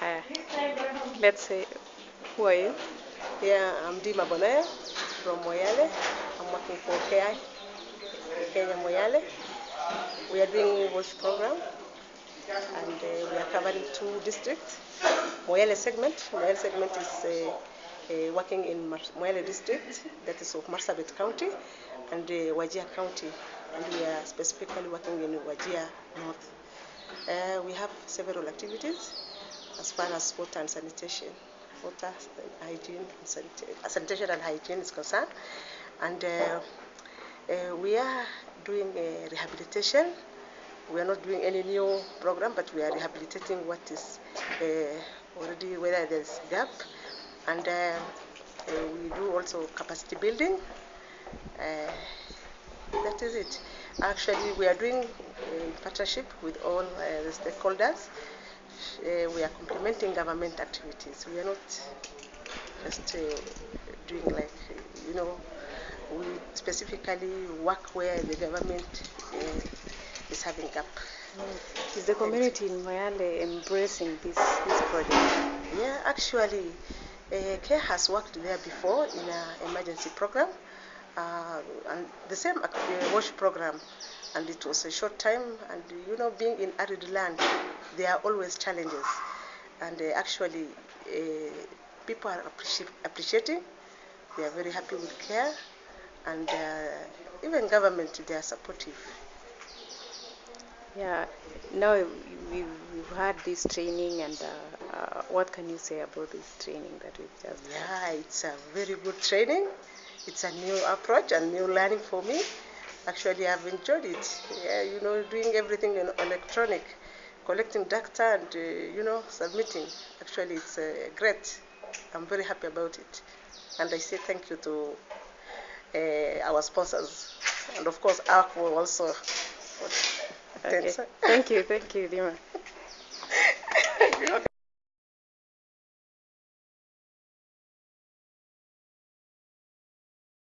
Uh, let's say, who are you? Yeah, I'm Dima Bonaya from Moyale. I'm working for CARE, Kenya Moyale. We are doing WASH program and uh, we are covering two districts. Moyale segment, Moyale segment is uh, uh, working in Mar- Moyale district, that is of Marsabit County, and uh, Wajir County, and we are specifically working in Wajir North. Uh, we have several activities as far as water and sanitation, water, hygiene, and sanita- sanitation and hygiene is concerned, and uh, uh, we are doing uh, rehabilitation. We are not doing any new program, but we are rehabilitating what is uh, already whether there is gap, and uh, uh, we do also capacity building. That is it. Actually, we are doing in partnership with all the stakeholders. Uh, we are complementing government activities. We are not just uh, doing like, you know, we specifically work where the government uh, is having gap. Is the community in Moyale embracing this, this project? Yeah, actually, uh, CARE has worked there before in an emergency program, and the same WASH program, and it was a short time. And you know, being in arid land, there are always challenges, and uh, actually, uh, people are appreci- appreciating. They are very happy with CARE, and uh, even government they are supportive. Yeah, now we, we've had this training, and uh, uh, what can you say about this training that we've just Yeah, it's a very good training. It's a new approach and new learning for me. Actually, I've enjoyed it. Yeah, you know, doing everything in electronic, collecting data and, uh, you know, submitting. Actually, it's uh, great. I'm very happy about it. And I say thank you to uh, our sponsors. And of course, Akvo also. Okay. Thank you, thank you, Dima.